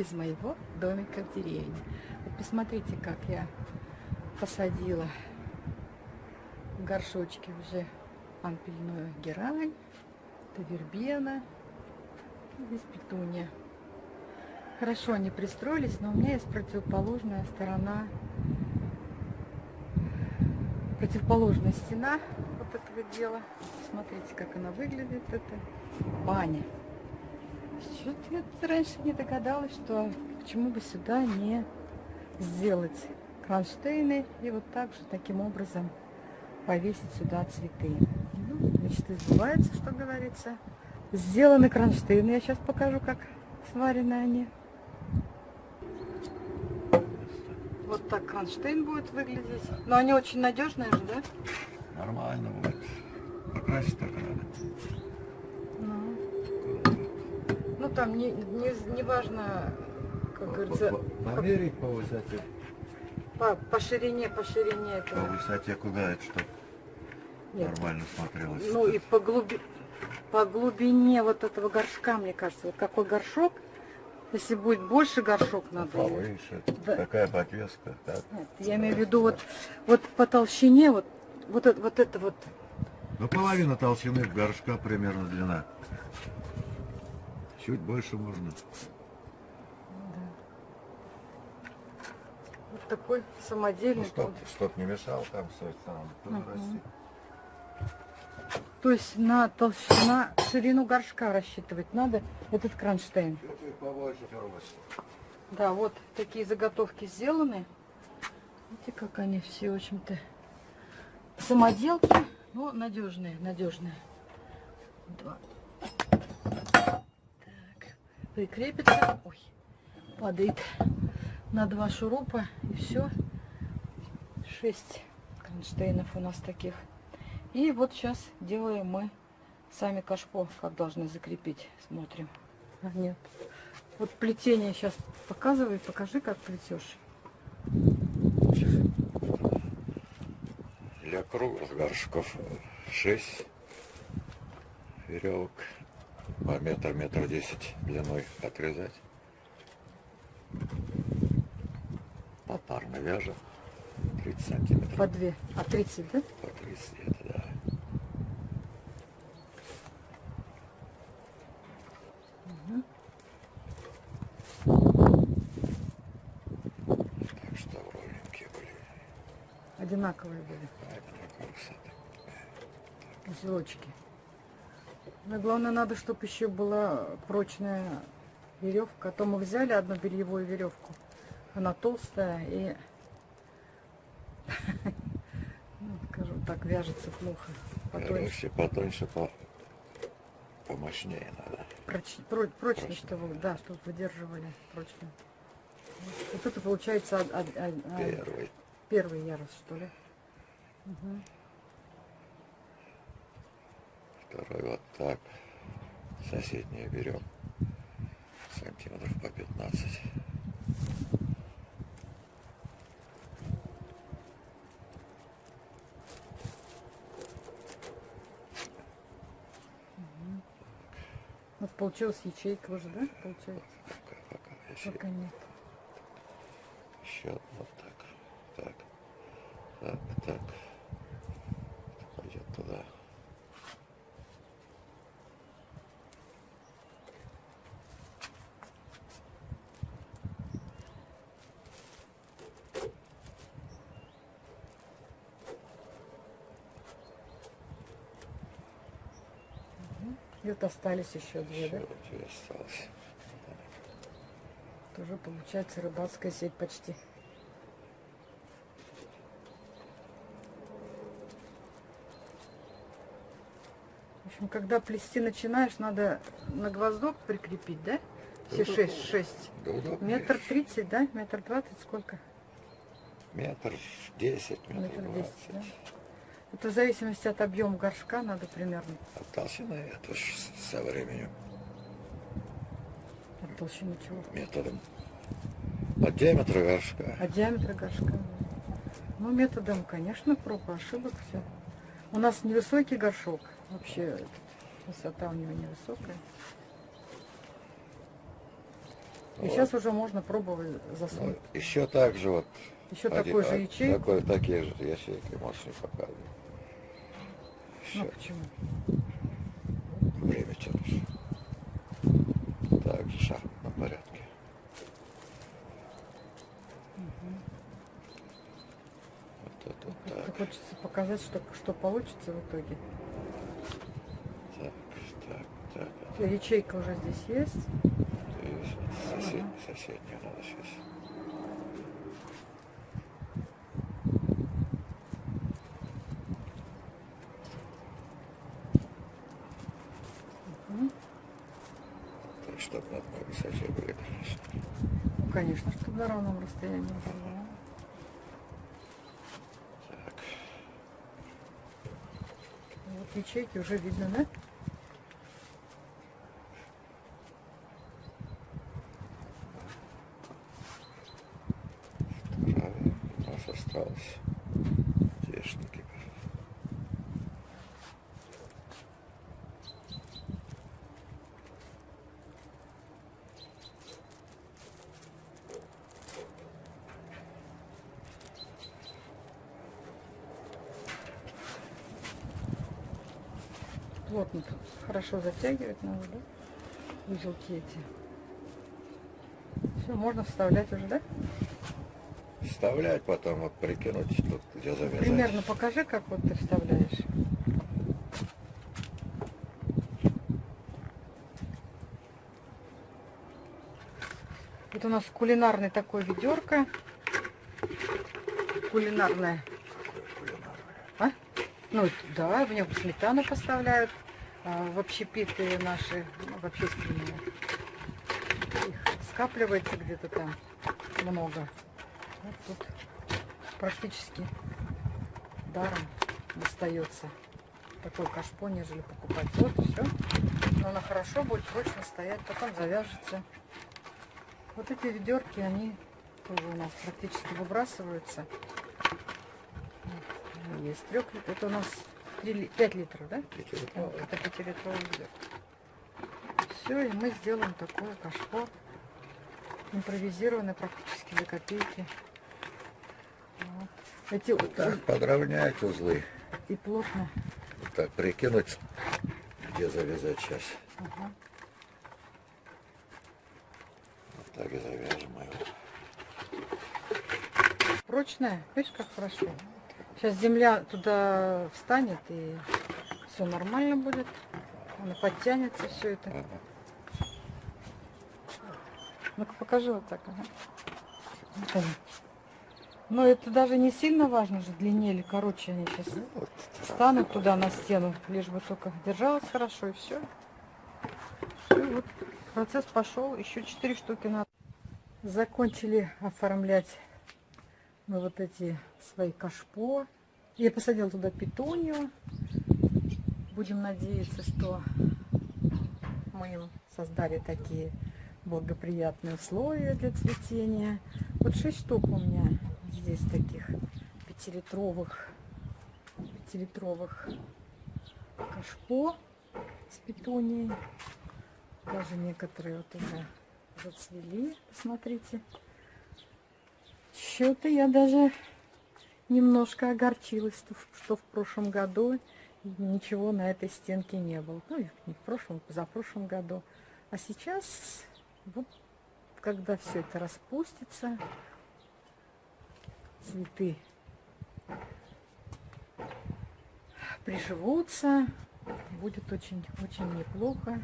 из моего домика в деревне. Вот посмотрите, как я посадила в горшочке уже ампельную герань, это вербена, здесь петуния. Хорошо они пристроились, но у меня есть противоположная сторона, противоположная стена вот этого дела. Смотрите, как она выглядит, это баня. Что-то я раньше не догадалась, что почему бы сюда не сделать кронштейны и вот так же таким образом повесить сюда цветы. Ну, мечты сбываются, что говорится. Сделаны кронштейны. Я сейчас покажу, как сварены они. Вот так кронштейн будет выглядеть. Но они очень надежные же, да? Нормально будет. Покрасить только надо. Ну, там не, не, не важно, как говорится, Померить по высоте. по, по ширине, по ширине По этого. высоте куда это, чтобы Нет. нормально смотрелось. Ну и по, глуби... по глубине вот этого горшка, мне кажется, вот какой горшок, если будет больше горшок надо. или- Повыше. Да. Такая подвеска. Так. Нет, я имею в виду вот, вот по толщине, вот, вот, это, вот это вот. Ну, половина толщины горшка примерно длина. Чуть больше можно. Вот такой Ну, самодельный. чтоб, чтоб не мешал там тоже Мгм. расти. То есть на толщину, на ширину горшка рассчитывать надо этот кронштейн. Побольше. Да, вот такие заготовки сделаны. Видите, как они все, в общем-то, самоделки, но надежные, надежные. Два. Прикрепится. Ой, падает на два шурупа и все. Шесть кронштейнов у нас таких. И вот сейчас делаем мы сами кашпо, как должны закрепить. Смотрим. А, нет. Вот плетение сейчас показывай, покажи, как плетешь. Для круглых горшков 6 веревок по метр, метр десять длиной отрезать. Попарно вяжем 30 сантиметров. По две. А 30, да? По 30 это да. Так что ровненькие были. Одинаковые были. Одинаковой высоты. Узелочки. Но главное, надо, чтобы еще была прочная веревка. А то мы взяли одну бельевую веревку. Она толстая и, ну, скажем так, вяжется плохо. Потоньше. Потоньше, по... помощнее надо. Проч, про- прочно, Прочно. чтобы, да, чтобы выдерживали прочно. Вот, это получается од- од- од- Первый. первый ярус, что ли? Мгм. Второй вот так. Соседние берем. Сантиметров по 15. Вот получилась ячейка уже, да? Получается? Пока, пока. Еще, Пока нет. еще вот так. Так. Так, так. Пойдет туда. Вот остались еще две, Еще да? две осталось. Тоже получается рыбацкая сеть почти. В общем, когда плести начинаешь, надо на гвоздок прикрепить, да? Все Да, шесть, шесть. Да. Метр тридцать, да? Метр двадцать сколько? Метр десять, метр да? Это в зависимости от объема горшка надо примерно. От толщины это со временем. От толщины чего? Методом. От диаметра горшка. От диаметра горшка. Ну, методом, конечно, проб и ошибок все. У нас невысокий горшок. Вообще, высота у него невысокая. И сейчас уже можно пробовать Ну, засунуть. еще так же вот. Еще один- такой же а, ячейку. Такой, такие же ячейки, можешь не показывать. Ну почему? время тянешь. Так, в шахматном порядке. Вот это вот так, хочется показать, что, что получится в итоге. так, так, так. Ячейка уже здесь есть. И сосед, соседнюю надо сейчас. Мгм. Так, чтобы на одной высоте были, конечно. Ну, конечно, чтобы на равном расстоянии. Так, Вот ячейки уже видно, да? вторая у нас осталось. Тешники. Плотно тут хорошо затягивать надо, да? Узелки эти. Все, можно вставлять уже, да? Вставлять, потом вот прикинуть, тут где завязать. Примерно покажи, как вот ты вставляешь. Вот у нас кулинарный такой ведерко. Кулинарное. А? Ну, да, в нем сметану поставляют. А, в общепиты наши, ну, в общественные. Их скапливается где-то там много. Вот тут практически даром достается такой кашпо, нежели покупать. Вот все. Но она хорошо будет прочно стоять, потом завяжется. Вот эти ведерки, они тоже у нас практически выбрасываются. Есть трех литров. Это у нас 5 литров, да? Вот, это 5-литровый ведерко. Все, и мы сделаем такое кашпо. Импровизированное практически за копейки. Вот. Эти вот Так, подровнять узлы. и плотно. Так, прикинуть, где завязать сейчас. Ага. Вот так и завяжем его. Прочная, видишь, как хорошо. Сейчас земля туда встанет и все нормально будет. Она подтянется все это. Ну-ка покажи вот так. Ага. Но это даже не сильно важно же, длиннее или короче они сейчас Ну, вот так. станут туда на стену, лишь бы только держалась хорошо и все. вот процесс пошел, еще четыре штуки надо. Закончили оформлять вот эти свои кашпо. Я посадила туда петунью. Будем надеяться, что мы им создали такие благоприятные условия для цветения. Вот шесть штук у меня здесь таких пятилитровых, пятилитровых кашпо с петунией. Даже некоторые вот уже зацвели. Посмотрите. Что-то я даже немножко огорчилась, что в- прошлом году ничего на этой стенке не было. Ну, не в прошлом, за прошлом году. А сейчас, вот, когда все это распустится, цветы приживутся, будет очень, очень неплохо.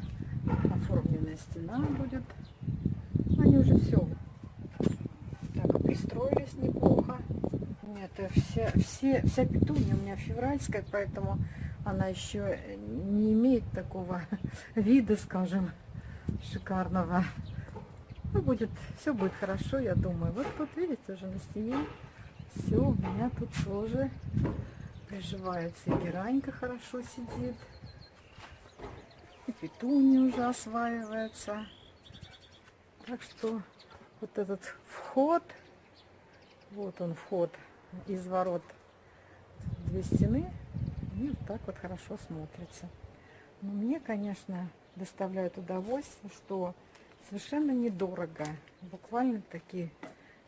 Оформленная стена будет. Они уже все так пристроились неплохо. Нет, вся, все, вся петуния у меня февральская, поэтому она еще не имеет такого вида, скажем, шикарного. Ну, будет, все будет хорошо, я думаю. Вот тут, видите, уже на стене все у меня тут тоже приживается. И геранька хорошо сидит. И петуния уже осваивается. Так что вот этот вход, вот он вход из ворот две стены, и вот так вот хорошо смотрится. Но мне, конечно, доставляет удовольствие, что Совершенно недорого. Буквально такие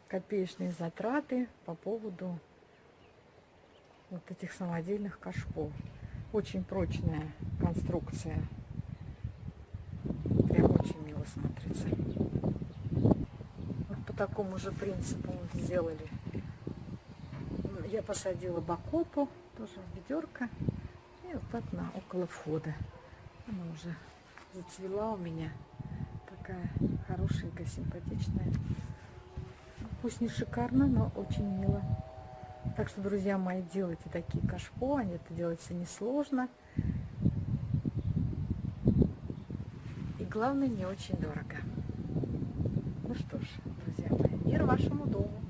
копеечные затраты по поводу вот этих самодельных кашпо. Очень прочная конструкция. Прям очень мило смотрится. Такому же принципу сделали. Я посадила бакопу, тоже ведерко. И вот так на около входа. Она уже зацвела у меня. Такая хорошенькая, симпатичная. Пусть не шикарно, но очень мило. Так что, друзья мои, делайте такие кашпо. Они это делается несложно. И главное, не очень дорого. Ну что ж, мир вашему дому.